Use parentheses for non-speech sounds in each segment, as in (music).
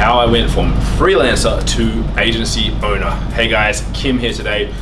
how I went from freelancer to agency owner. Hey guys, Kim here today.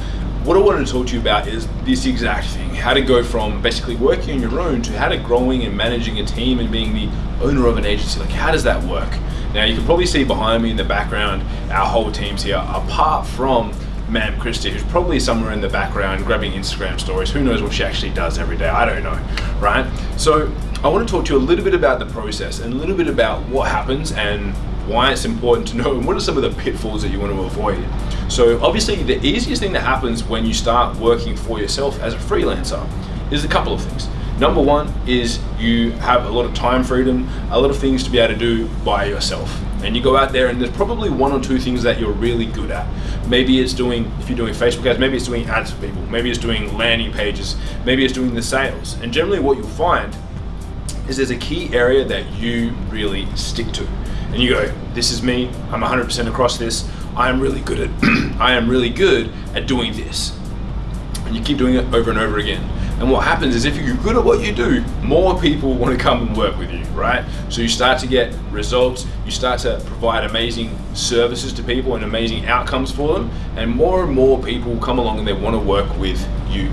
What I wanted to talk to you about is this exact thing, how to go from basically working on your own to how to growing and managing a team and being the owner of an agency. Like how does that work? Now you can probably see behind me in the background, our whole team's here, apart from Ma'am Christy, who's probably somewhere in the background grabbing Instagram stories. Who knows what she actually does every day? I don't know, right? So I want to talk to you a little bit about the process and a little bit about what happens and why it's important to know and what are some of the pitfalls that you want to avoid. So obviously the easiest thing that happens when you start working for yourself as a freelancer is a couple of things. Number one is you have a lot of time freedom, a lot of things to be able to do by yourself. And you go out there and there's probably one or two things that you're really good at. Maybe it's doing, if you're doing Facebook ads, maybe it's doing ads for people, maybe it's doing landing pages, maybe it's doing the sales. And generally what you'll find is there's a key area that you really stick to. And you go, this is me, I'm 100% across this, I am really good at, (clears throat) I am really good at doing this. And you keep doing it over and over again. And what happens is if you're good at what you do, more people want to come and work with you, right? So you start to get results, you start to provide amazing services to people and amazing outcomes for them, and more and more people come along and they want to work with you.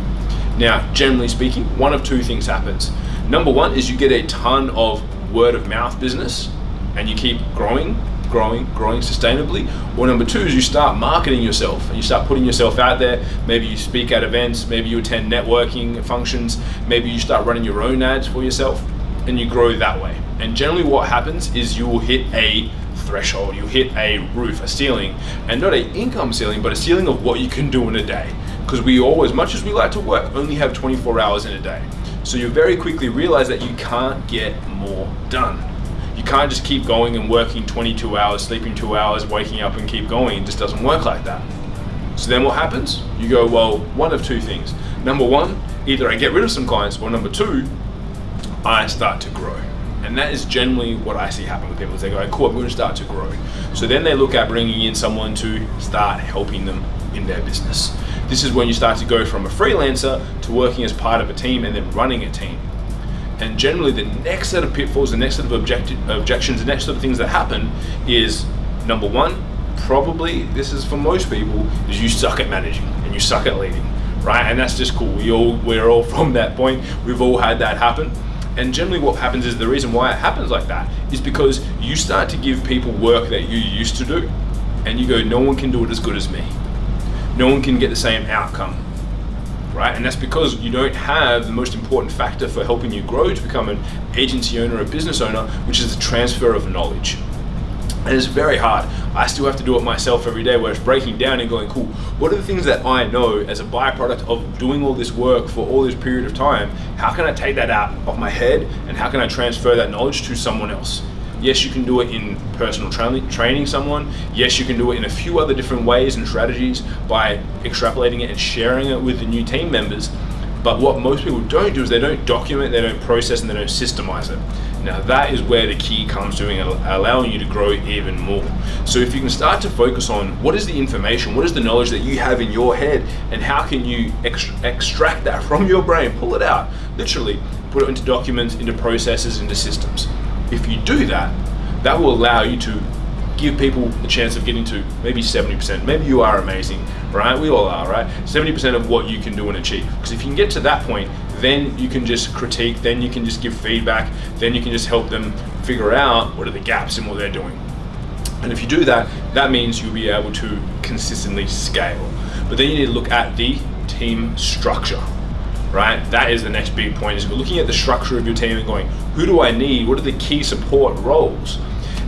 Now, generally speaking, one of two things happens. Number one is you get a ton of word of mouth business and you keep growing growing, growing sustainably. Or number two is you start marketing yourself and you start putting yourself out there. Maybe you speak at events, maybe you attend networking functions, maybe you start running your own ads for yourself and you grow that way. And generally what happens is you will hit a threshold, you hit a roof, a ceiling, and not an income ceiling, but a ceiling of what you can do in a day. Because we all, as much as we like to work, only have 24 hours in a day. So you very quickly realize that you can't get more done you can't just keep going and working 22 hours, sleeping two hours, waking up and keep going. It just doesn't work like that. So then what happens? You go, well, one of two things. Number one, either I get rid of some clients, or number two, I start to grow. And that is generally what I see happen with people. They go, cool, I'm going to start to grow. So then they look at bringing in someone to start helping them in their business. This is when you start to go from a freelancer to working as part of a team and then running a team. And generally the next set of pitfalls, the next set of objections, the next set of things that happen is number one, probably, this is for most people, is you suck at managing and you suck at leading, right? And that's just cool. We all, we're all (laughs) from that point. We've all had that happen. And generally what happens is the reason why it happens like that is because you start to give people work that you used to do and you go, no one can do it as good as me. No one can get the same outcome right? And that's because you don't have the most important factor for helping you grow to become an agency owner or business owner, which is the transfer of knowledge. And it's very hard. I still have to do it myself every day where it's breaking down and going, cool, what are the things that I know as a byproduct of doing all this work for all this period of time? How can I take that out of my head and how can I transfer that knowledge to someone else? Yes, you can do it in personal tra training someone. Yes, you can do it in a few other different ways and strategies by extrapolating it and sharing it with the new team members. But what most people don't do is they don't document, they don't process, and they don't systemize it. Now that is where the key comes to allowing you to grow even more. So if you can start to focus on what is the information, what is the knowledge that you have in your head, and how can you extract that (laughs) from your brain, pull it out, literally, put it into documents, into processes, into systems. If you do that, that will allow you to give people a chance of getting to maybe 70%. Maybe you are amazing, right? We all are, right? 70% of what you can do and achieve. Because if you can get to that point, then you can just critique, then you can just give feedback, then you can just help them figure out what are the gaps in what they're doing. And if you do that, that means you'll be able to consistently scale. But then you need to look at the team structure right? That is the next big point is looking at the structure of your team and going, who do I need? What are the key support roles?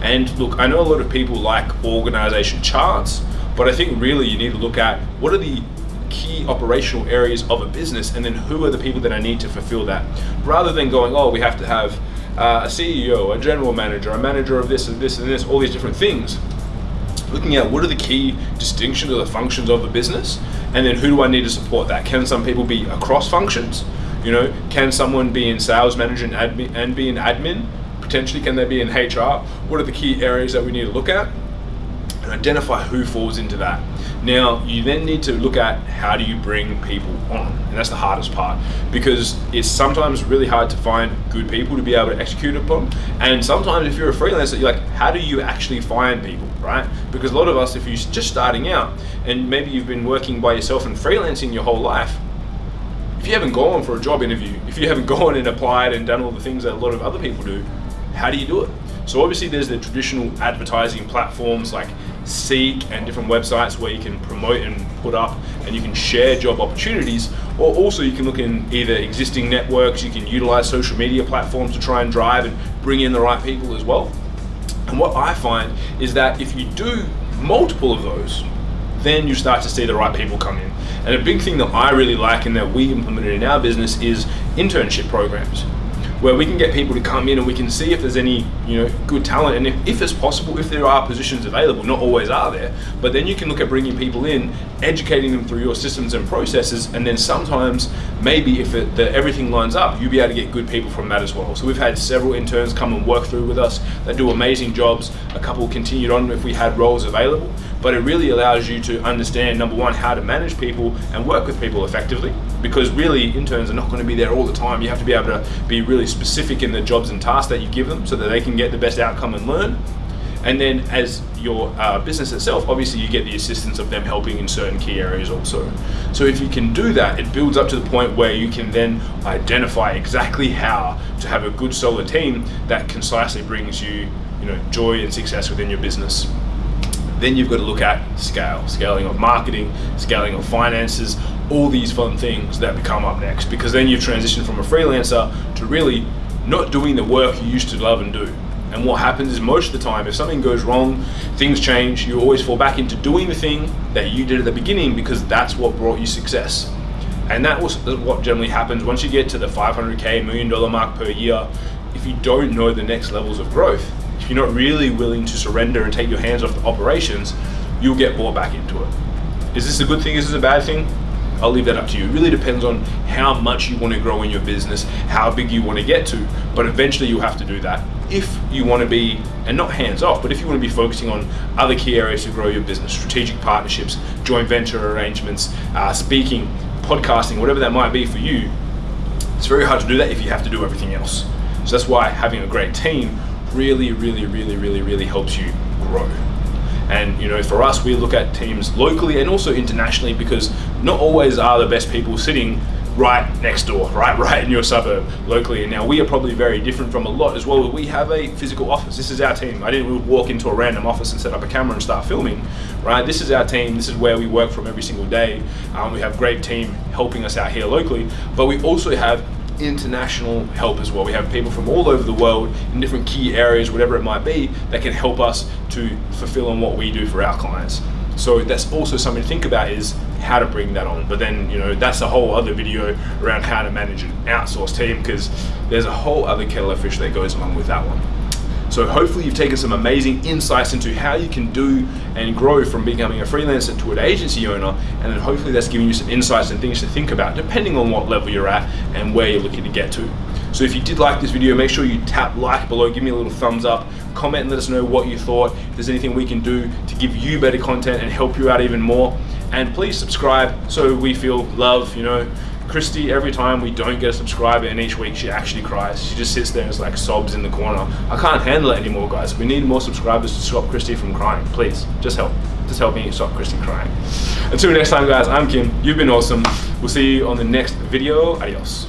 And look, I know a lot of people like organization charts, but I think really you need to look at what are the key operational areas of a business and then who are the people that I need to fulfill that rather than going oh we have to have uh, a CEO a general manager a manager of this and this and this all these different things looking at what are the key distinctions or the functions of the business and then who do I need to support that? Can some people be across functions? You know, can someone be in sales manager and, admin, and be in admin? Potentially, can they be in HR? What are the key areas that we need to look at? And identify who falls into that. Now, you then need to look at how do you bring people on, and that's the hardest part because it's sometimes really hard to find good people to be able to execute upon. And sometimes, if you're a freelancer, you're like, how do you actually find people, right? Because a lot of us, if you're just starting out and maybe you've been working by yourself and freelancing your whole life, if you haven't gone for a job interview, if you haven't (laughs) gone and applied and done all the things that a lot of other people do, how do you do it? So obviously there's the traditional advertising platforms like Seek and different websites where you can promote and put up and you can share job opportunities or also you can look in either existing networks, you can utilize social media platforms to try and drive and bring in the right people as well. And what I find is that if you do multiple of those, then you start to see the right people come in. And a big thing that I really like and that we implemented in our business is internship programs where we can get people to come in and we can see if there's any you know good talent. And if, if it's possible if there are positions available not always are there but then you can look at bringing people in educating them through your systems and processes. And then sometimes maybe if it, the, everything lines up you'll be able to get good people from that as well. So we've had several interns come and work through with us that do amazing jobs. A couple continued on if we had roles available. But it really allows you to understand number one how to manage people and work with people effectively because really interns are not going to be there all the time. You have to be able to be really specific in the jobs and tasks that you give them so that they can get the best outcome and learn. And then as your uh, business itself obviously you get the assistance of them helping in certain key areas also. So if you can do that it builds up to the point where you can then identify exactly how to have a good solid team that concisely brings you you know joy and success within your business. Then you've got to look at scale, scaling of marketing, scaling of finances, all these fun things that become up next because then you've transitioned from a freelancer to really not doing the work you used to love and do. And what happens is most of the time, if something goes wrong, things change, you always fall back into doing the thing that you did at the beginning because that's what brought you success. And that was what generally happens once you get to the 500K million dollar mark per year. If you don't know the next levels of growth, if you're not really willing to surrender and take your hands off the operations, you'll get bought back into it. Is this a good thing? Is this a bad thing? I'll leave that up to you. It really depends on how much you want to grow in your business, how big you want to get to, but eventually you'll have to do that. If you want to be, and not hands off, but if you want to be focusing on other key areas to grow your business, strategic partnerships, joint venture arrangements, uh, speaking, podcasting, whatever that might be for you, it's very hard to do that if you have to do everything else. So that's why having a great team really, really, really, really, really helps you grow. And you know, for us, we look at teams locally and also internationally because not always are the best people sitting right next door, (laughs) right, right in your suburb locally. And now we are probably very different from a lot as well. We have a physical office. This is our team. I didn't walk into a random office and set up a camera and start filming, right? This is our team. This is where we work from every single day. Um, we have great team helping us out here locally, but we also have international help as well. We have people from all over the world in different key areas, whatever it might be, that can help us to fulfill on what we do for our clients. So that's also something to think about is how to bring that on. But then, you know, that's a whole other video around how to manage an outsourced team because there's a whole other kettle of fish that goes along with that one. So hopefully you've taken some amazing insights into how you can do and grow from becoming a freelancer to an agency owner. And then hopefully that's giving you some insights and things to think about depending on what level you're at and where you're looking to get to. So if you did like this video, make sure you tap like below, give me a little thumbs up, comment and let us know what you thought, if there's anything we can do to give you better content and help you out even more. And please subscribe so we feel love, you know, Christy, every time we don't get a subscriber and each week she actually cries. She just sits there and is like sobs in the corner. I can't handle it anymore, guys. We need more subscribers to stop Christy from crying. Please, just help. Just help me stop Christy crying. Until next time, guys, I'm Kim. You've been awesome. We'll see you on the next video. Adios.